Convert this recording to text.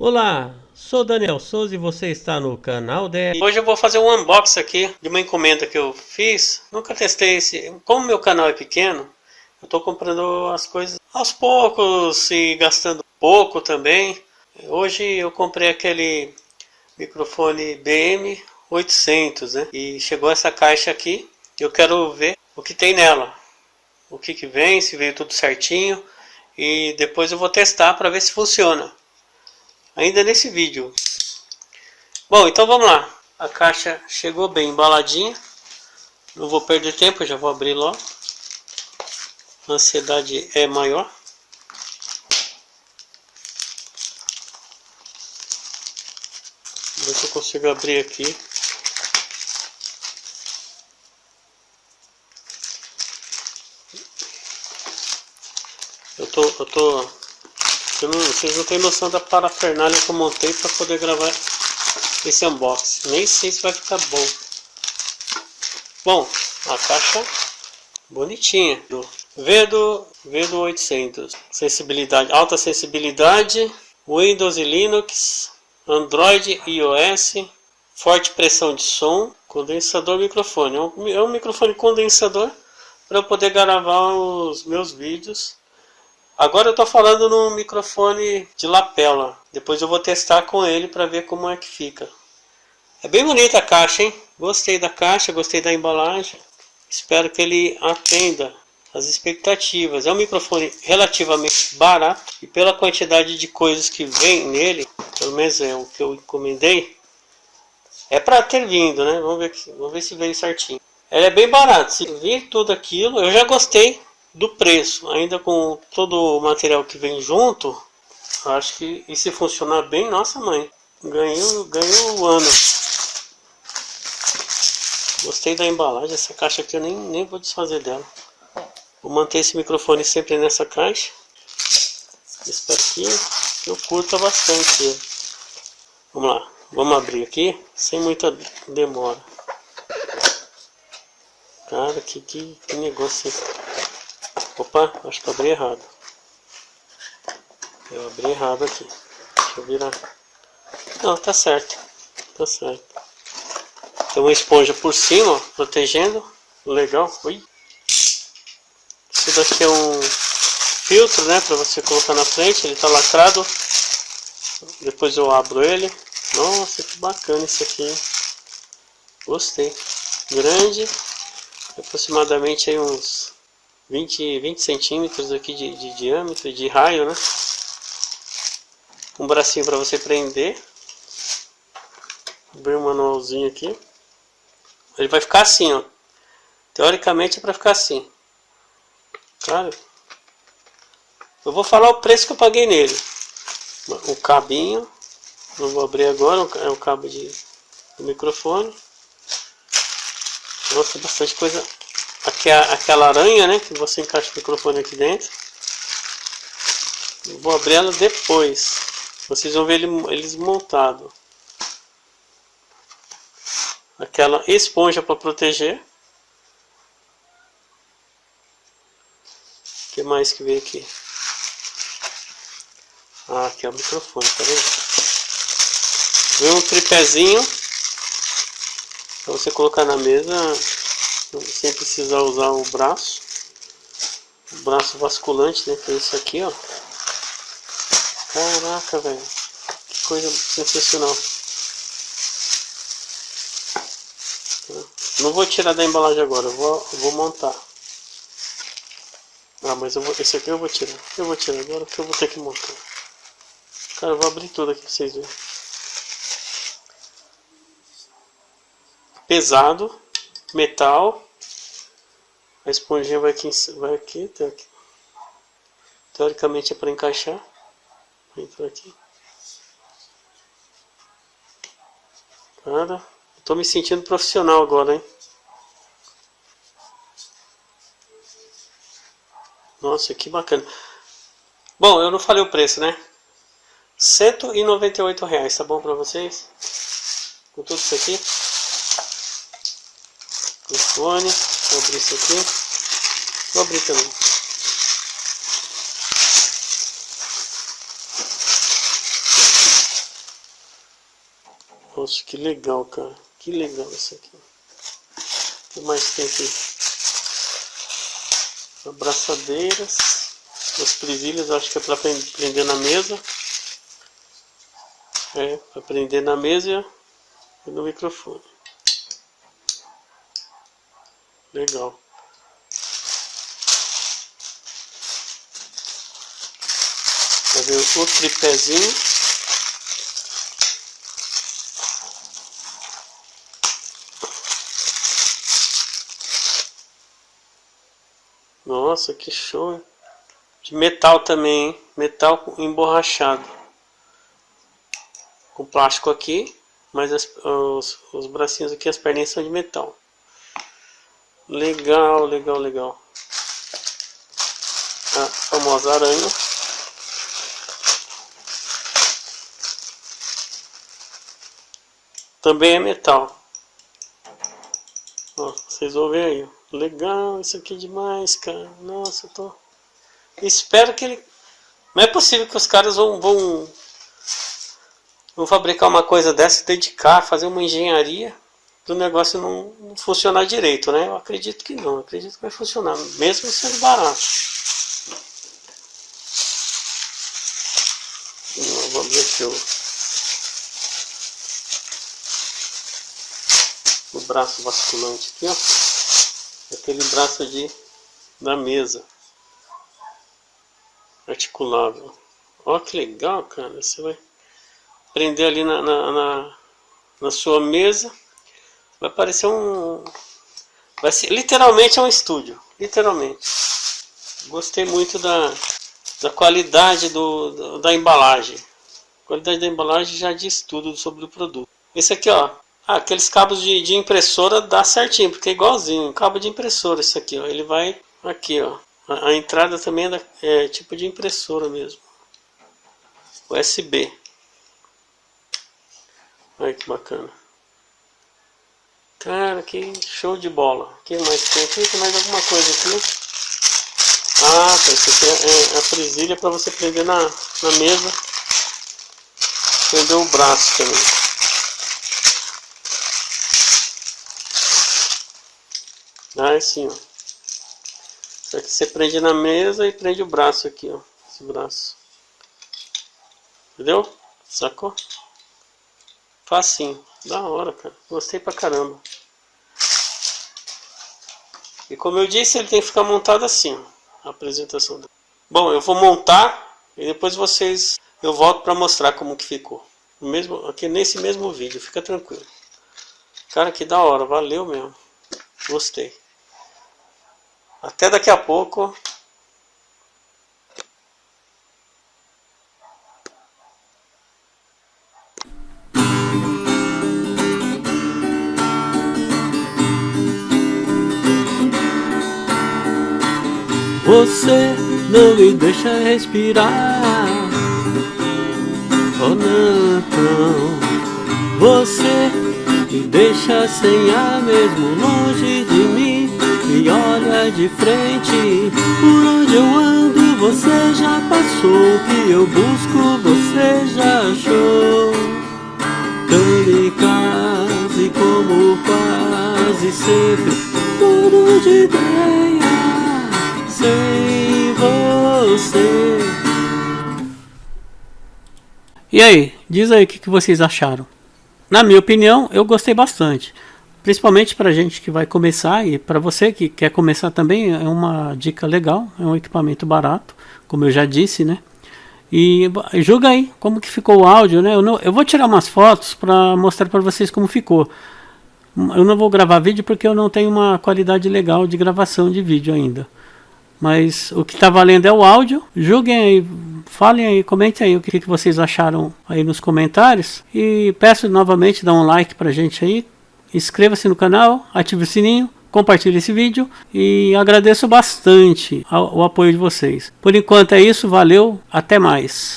Olá, sou Daniel Souza e você está no canal dele. Hoje eu vou fazer um unboxing aqui de uma encomenda que eu fiz. Nunca testei esse. Como meu canal é pequeno, eu estou comprando as coisas aos poucos e gastando pouco também. Hoje eu comprei aquele microfone BM 800, né? E chegou essa caixa aqui. Eu quero ver o que tem nela. O que que vem, se veio tudo certinho. E depois eu vou testar para ver se funciona. Ainda nesse vídeo. Bom, então vamos lá. A caixa chegou bem embaladinha. Não vou perder tempo, já vou abrir logo. A ansiedade é maior. Ver se eu consigo abrir aqui. Eu tô, eu tô, eu não, vocês não têm noção da parafernália que eu montei para poder gravar esse unboxing. Nem sei se vai ficar bom. Bom, a caixa bonitinha. Do Vedo, Vedo 800. Sensibilidade, alta sensibilidade. Windows e Linux. Android e iOS. Forte pressão de som. Condensador microfone. É um, é um microfone condensador para eu poder gravar os meus vídeos Agora eu estou falando no microfone de lapela. Depois eu vou testar com ele para ver como é que fica. É bem bonita a caixa, hein? Gostei da caixa, gostei da embalagem. Espero que ele atenda as expectativas. É um microfone relativamente barato e pela quantidade de coisas que vem nele, pelo menos é o que eu encomendei, é para ter vindo, né? Vamos ver, vamos ver se veio certinho. Ele é bem barato. Se vir tudo aquilo, eu já gostei do preço, ainda com todo o material que vem junto, acho que e se funcionar bem, nossa mãe, ganhou, ganhou o ano. Gostei da embalagem, essa caixa aqui eu nem, nem vou desfazer dela. Vou manter esse microfone sempre nessa caixa. Espero que eu curta bastante. Vamos lá, vamos abrir aqui, sem muita demora. Cara, que, que, que negócio Opa, acho que eu abri errado. Eu abri errado aqui. Deixa eu virar. Não, tá certo. Tá certo. Tem uma esponja por cima, protegendo. Legal. Ui. Isso daqui é um filtro, né? Pra você colocar na frente. Ele tá lacrado. Depois eu abro ele. Nossa, que bacana isso aqui. Gostei. Grande. Aproximadamente aí uns 20, 20 centímetros aqui de, de diâmetro, de raio, né? Um bracinho para você prender. Abrir um manualzinho aqui. Ele vai ficar assim, ó. Teoricamente é para ficar assim. Cara, eu vou falar o preço que eu paguei nele. O cabinho, não vou abrir agora, é o cabo de, do microfone. Nossa, bastante coisa Aqui é aquela aranha, né? Que você encaixa o microfone aqui dentro. vou abrir ela depois. Vocês vão ver ele, eles montados. Aquela esponja para proteger. O que mais que veio aqui? Ah, aqui é o microfone, tá vendo? Vem um tripézinho para você colocar na mesa sem precisar usar o braço. O braço basculante né que é esse aqui ó. Caraca velho. Que coisa sensacional. Não vou tirar da embalagem agora vou, vou montar. Ah mas eu vou, esse aqui eu vou tirar. Eu vou tirar agora que eu vou ter que montar. Cara eu vou abrir tudo aqui pra vocês verem. Pesado metal. A esponjinha vai aqui, vai aqui. Teoricamente é para encaixar. Entra aqui. Cara, tô me sentindo profissional agora, hein? Nossa, que bacana. Bom, eu não falei o preço, né? 198 reais, tá bom pra vocês? Com tudo isso aqui telefone. Vou abrir isso aqui. Vou abrir também. Poxa, que legal, cara. Que legal isso aqui. O que mais tem aqui? Abraçadeiras. As presilhas, acho que é para prender na mesa. É, para prender na mesa e no microfone. Legal. Vai ver o tripézinho. Nossa, que show. De metal também, hein? Metal emborrachado. Com plástico aqui, mas as, os, os bracinhos aqui, as perninhas são de metal. Legal, legal, legal. A famosa aranha. Também é metal. Ó, vocês vão ver aí. Legal, isso aqui é demais, cara. Nossa, eu tô... Espero que ele... Não é possível que os caras vão... vão... Vão fabricar uma coisa dessa, dedicar, fazer uma engenharia do negócio não, não, funcionar direito, né? Eu acredito que não, acredito que vai funcionar, mesmo sendo barato. Vamos ver aqui o, o braço basculante aqui, ó aquele braço de da mesa articulável. Ó que legal, cara. Você vai prender ali na, na, na, na sua mesa. Vai parecer um. Vai ser literalmente é um estúdio. Literalmente. Gostei muito da, da qualidade do, da embalagem. A qualidade da embalagem já diz tudo sobre o produto. Esse aqui, ó, ah, aqueles cabos de, de impressora dá certinho, porque é igualzinho, cabo de impressora isso aqui, ó. Ele vai aqui, ó. A, a entrada também é, da, é tipo de impressora mesmo. USB. Olha que bacana. Cara, que show de bola. O que mais tem aqui? Tem mais alguma coisa aqui? Ah, tá. Isso aqui é, é a presilha para você prender na, na mesa. Prender o braço também. Ah, é assim, ó. Só que você prende na mesa e prende o braço aqui, ó. Esse braço. Entendeu? Sacou? Facinho. Da hora, cara. Gostei pra caramba. E como eu disse, ele tem que ficar montado assim, ó. A apresentação dele. Bom, eu vou montar e depois vocês... Eu volto pra mostrar como que ficou. Mesmo, aqui nesse mesmo vídeo, fica tranquilo. Cara, que da hora. Valeu mesmo. Gostei. Até daqui a pouco. Você não me deixa respirar. Oh não Você me deixa sem ar mesmo longe de mim Me olha de frente. Por onde eu ando você já passou. O que eu busco você já achou. Kamikaze como quase sempre Tudo de ideia Sem você E aí, diz aí o que, que vocês acharam. Na minha opinião, eu gostei bastante. Principalmente para gente que vai começar e para você que quer começar também é uma dica legal, é um equipamento barato, como eu já disse, né? E julga aí como que ficou o áudio, né? Eu, não, eu vou tirar umas fotos para mostrar para vocês como ficou. Eu não vou gravar vídeo porque eu não tenho uma qualidade legal de gravação de vídeo ainda. Mas o que está valendo é o áudio. Julguem aí, falem aí, comentem aí o que, que vocês acharam aí nos comentários. E peço novamente, dá um like pra gente aí. Inscreva-se no canal, ative o sininho, compartilhe esse vídeo. E agradeço bastante o apoio de vocês. Por enquanto é isso, valeu, até mais.